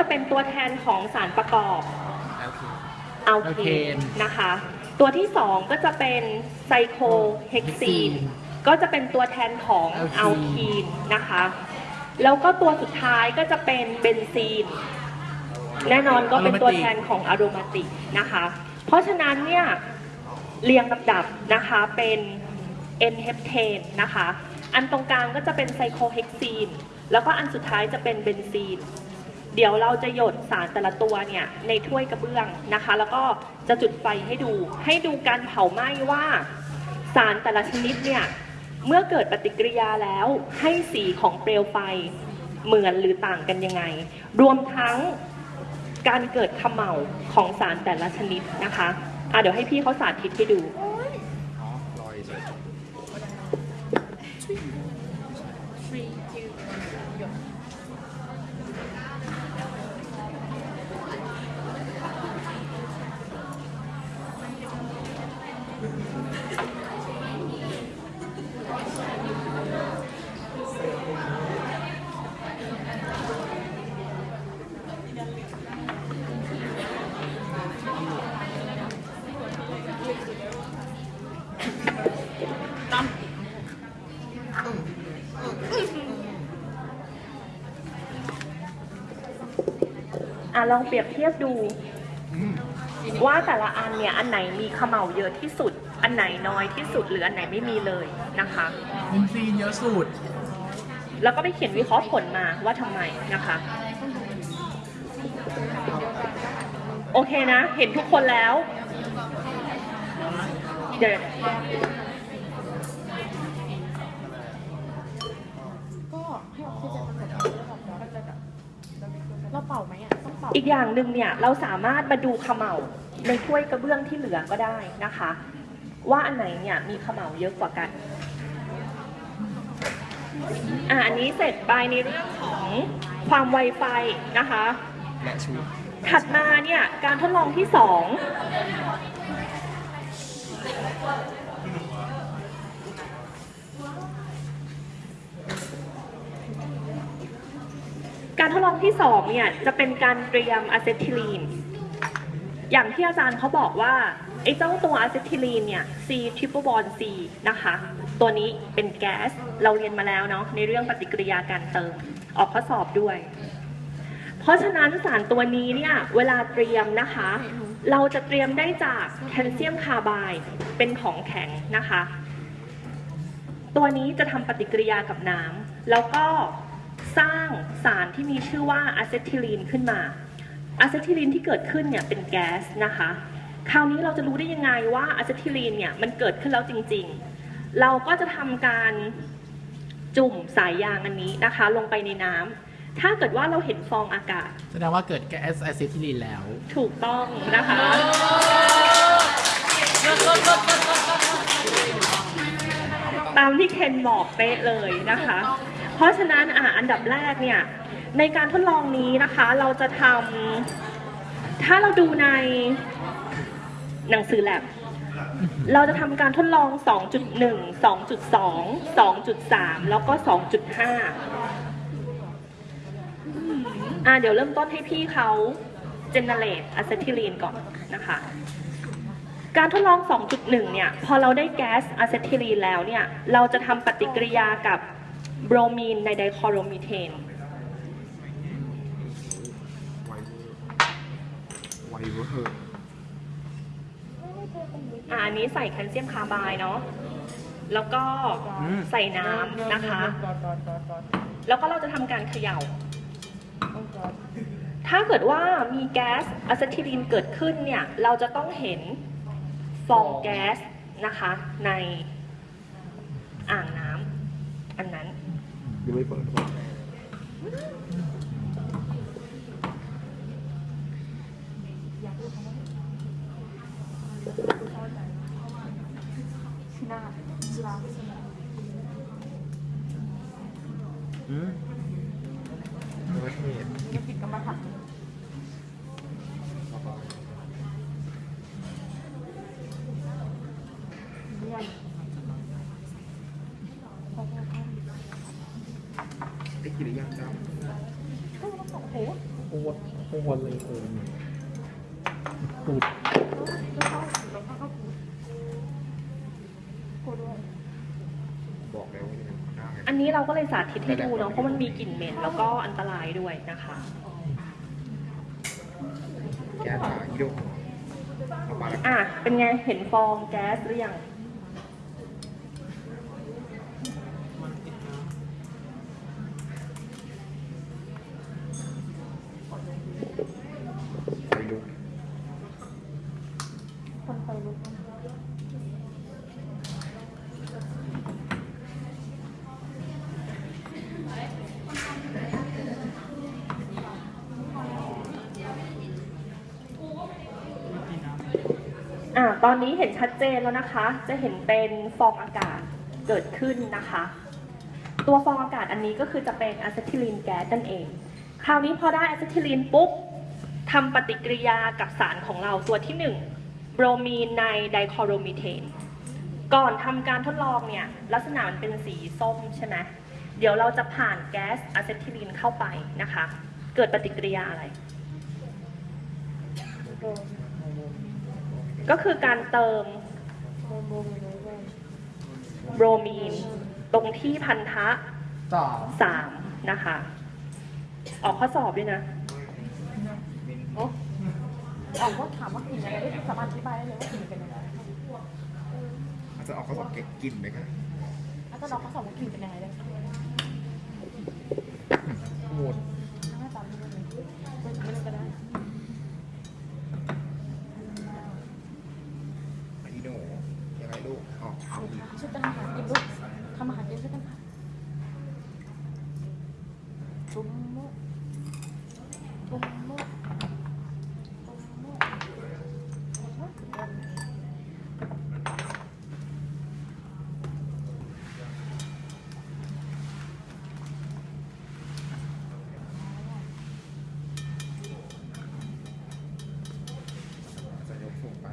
จะเป็นตัวแทนของสารประกอบแล้วคือ alkane นะคะ ตัวที่สองก็จะเป็น cyclohexene ก็จะเป็นตัวแทนของ alkene นะคะ แล้วก็ตัวสุดท้ายก็จะเป็นเบนซีน แน่นอนก็เป็นตัวแทนของ aromatic นะคะ เพราะฉะนั้นเนี่ยเรียงลำดับนะคะเป็น n h e p t a n e นะคะ อันตรงกลางก็จะเป็น cyclohexene แล้วก็อันสุดท้ายจะเป็นเบนซีน เดี๋ยวเราจะหยดสารแต่ละตัวเนี่ยในถ้วยกระเบื้องนะคะ แล้วก็จะจุดไฟให้ดู ให้ดูการเผาไหม้ว่า สารแต่ละชนิดเนี่ยเมื่อเกิดปฏิกิริยาแล้วให้สีของเปลวไฟเหมือนหรือต่างกันยังไง รวมทั้งการเกิดขม่าของสารแต่ละชนิดนะคะอะเดี๋ยวให้พี่เขาสาธิตให้ดู อ๋อลอยเลย อ่ะลองเปรียบเทียบดู ว่าแต่ละอันเนี่ย อันไหนมีขม่าเยอะที่สุด นไหนน้อยที่สุดหรืออันไหนไม่มีเลยนะคะอินซีนเยอะสุด แล้วก็ไปเขียนวิเคราะห์ผลมาว่าทำไมนะคะ โอเคนะ เห็นทุกคนแล้ว เดี๋ยวก็ให้ออกซิเจนมันหมดแล้วแบบเราจะแบบเราเป่าไหมอะต้องเป่าอีกอย่างหนึ่งเนี่ยเราสามารถมาดูเขม่าในถ้วยกระเบื้องที่เหลือก็ได้นะคะ ว่าอันไหนเนี่ยมีเขม่าเยอะกว่ากันอะอันนี้เสร็จไปในเรื่องของความไวไฟนะคะและชูถัดมาเนี่ยการทดลองที่สองการทดลองที่สองเนี่ยจะเป็นการเตรียมอะเซทิลีน อย่างที่อาจารย์เขาบอกว่าไอ้เจ้าตัวอะเซทิลีนเนี่ย C triple bond C นะคะ ตัวนี้เป็นแก๊ส เราเรียนมาแล้วเนาะในเรื่องปฏิกิริยาการเติม ออกข้อสอบด้วย เพราะฉะนั้นสารตัวนี้เนี่ยเวลาเตรียมนะคะ เราจะเตรียมได้จากแคลเซียมคาร์ไบด์เป็นของแข็งนะคะ ตัวนี้จะทำปฏิกิริยากับน้ำแล้วก็สร้างสารที่มีชื่อว่าอะเซทิลีนขึ้นมา อะเซทิลีนที่เกิดขึ้นเนี่ยเป็นแก๊สนะคะ คราวนี้เราจะรู้ได้ยังไงว่าอะเซทิลีนเนี่ยมันเกิดขึ้นแล้วจริงๆ เราก็จะทำการจุ่มสายยางอันนี้นะคะ ลงไปในน้ำถ้าเกิดว่าเราเห็นฟองอากาศ แสดงว่าเกิดแก๊สอะซิทิลีนแล้ว ถูกต้องนะคะ ตามที่เคนบอกเป๊ะเลยนะคะ เพราะฉะนั้นอะอันดับแรกเนี่ยในการทดลองนี้นะคะเราจะทำถ้าเราดูในหนังสือแลบเราจะทำการทดลอง 2.1 2.2 2.3 แล้วก็ 2.5 อะเดี๋ยวเริ่มต้นให้พี่เขาเจเนเรตอะเซทิลีนก่อนนะคะ การทดลอง 2.1 เนี่ย พอเราได้แก๊สอะเซทิลีนแล้วเนี่ย เราจะทำปฏิกิริยากับ โบรมีนใน dichloromethane ไวเวอร์ไวเวอร์อะอันนี้ใส่แคลเซียมคาร์ไบด์เนาะ แล้วก็ใส่น้ำนะคะ แล้วก็เราจะทำการเขย่า ถ้าเกิดว่ามีแก๊สอะเซทิลีนเกิดขึ้นเนี่ย เราจะต้องเห็นฟองแก๊สนะคะในอ่างน้ำอันนั้น ยังไม่เปิด หน้าลา อืมยังไม่เห็น ยังผิดกรรมฐานเยี่ยม ได้กินหรือยังจ๊ะโอ้โหโอ้โหโอ้โหเลยโอ้ยตูดแล้วเข้าแล้วเข้าพูดพูดด้วยบอกแล้วว่าจะเป็นหน้าไงอันนี้เราก็เลยสาธิตให้ดูเนาะเพราะมันมีกลิ่นเหม็นแล้วก็อันตรายด้วยนะคะ แก้ตาอีโดเอามาแล้ว อะเป็นไงเห็นฟองแก๊สหรือยัง ไปลุก คนไฟลุก อะ ตอนนี้เห็นชัดเจนแล้วนะคะ จะเห็นเป็นฟองอากาศเกิดขึ้นนะคะ ตัวฟองอากาศอันนี้ก็คือจะเป็นอะเซทิลีนแก๊สนั่นเอง คราวนี้พอได้อะเซทิลีนปุ๊บทำปฏิกิริยากับสารของเราตัวที่ 1 โบรมีนในไดคอโรมีเทน ก่อนทำการทดลองเนี่ย ลักษณะมันเป็นสีส้มใช่ไหมเดี๋ยวเราจะผ่านแก๊สอะเซทิลีนเข้าไปนะคะ เกิดปฏิกิริยาอะไรโดน ก็คือการเติมโดนโดนเลยเลยโบรมีน ตรงที่พันธะสองสามนะคะ ออกข้อสอบด้วยนะโอ้ออกว่าถามว่ากลิ่นอะไรได้สามารถอธิบายได้เลยว่ากลิ่นเป็นยังไงอาจจะออกข้อสอบเก็บกินไหมครับอาจารย์ลองเขาสอบว่ากลิ่นเป็นยังไงได้หมด หน้าตาไม่ได้เลยไม่ไม่ได้ก็ได้ อีโดยังไงลูกออกเอาอีก ช่วยกันทำอาหารกินลูกทำอาหารกินช่วยกันค่ะตุ้มมุกตุ้มมุกตุ้มมุก จะยกสูงไป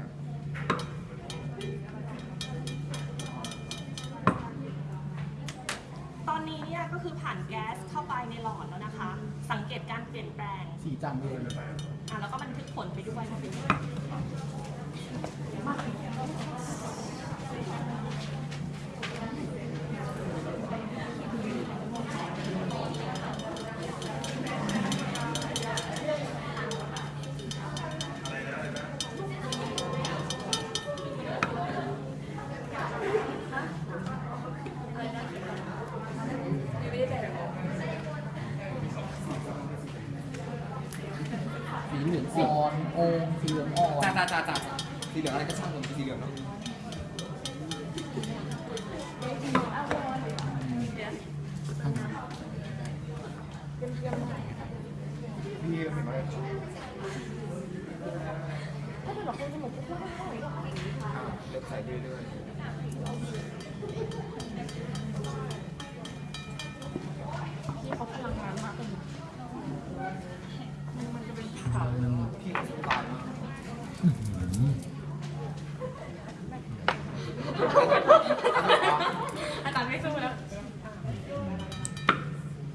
ตอนนี้เนี่ยก็คือ ผ่านแก๊สเข้าไปในหลอดแล้วนะคะ สังเกตการเปลี่ยนแปลงสีจำเลยอะแล้วก็บันทึกผลไปด้วยว่าเป็นยังไง สีเหลืองอ่อนโองสีเหลืองอ่อน จ้าจ้าจ้าจ้าสีเหลืองอะไรก็ช่างผมสีเหลืองเนาะ พี่เห็นไหม ถ้าเป็นแบบคนจมูกก็ไม่ค่อยหรอก เล็บใส่เรื่อย ที่เขาพลังงานมากเลย พี่สุดตายมาก อาจารย์ไม่สู้แล้ว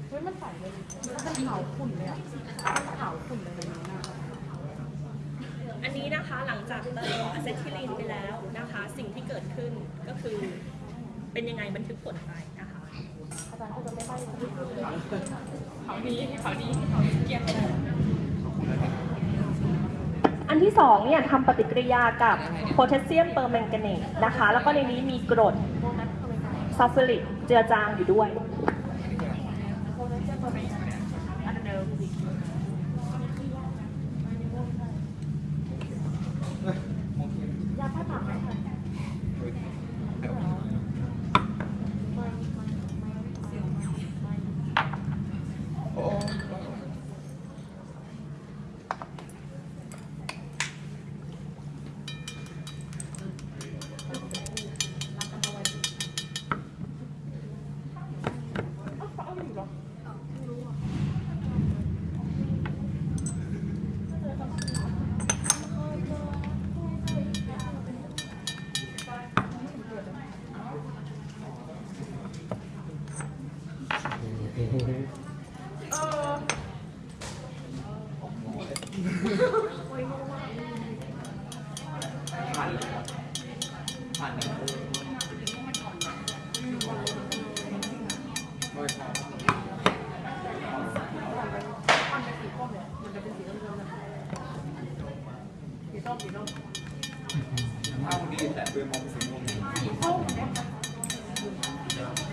เฮ้ยมันใสเลยมันขาวขุ่นเลยอะมันขาวขุ่นเลยแบบนี้นะ อันนี้นะคะหลังจากเติมอะเซทิลีนไปแล้วนะคะ สิ่งที่เกิดขึ้นก็คือเป็นยังไงบันทึกผลไปนะคะอาจารย์ก็จะไม่ได้เขาดีเขาดีเขาเกียรติเลยอันที่สองเนี่ยทำปฏิกิริยากับโพแทสเซียมเปอร์แมงกาเนตนะคะ แล้วก็ในนี้มีกรดโบนัสเข้าไปกันซัลฟูริกเจือจางอยู่ด้วยโบนัสจะเปิดไปอันเดิมย เอาดีแต่เป็นมองสีม่วงสีส้ม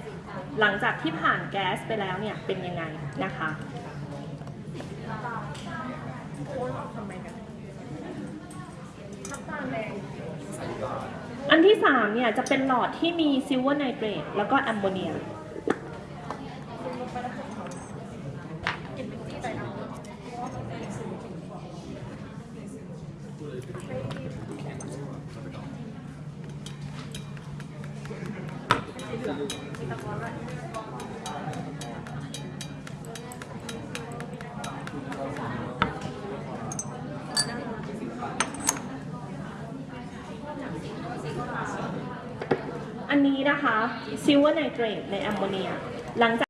หลังจากที่ผ่านแก๊สไปแล้วเนี่ยเป็นยังไงนะคะอันที่สามเนี่ยจะเป็นหลอดที่มี silver nitrate แล้วก็แอมโมเนีย อันนี้นะคะ silver nitrate ในแอมโมเนียหลังจาก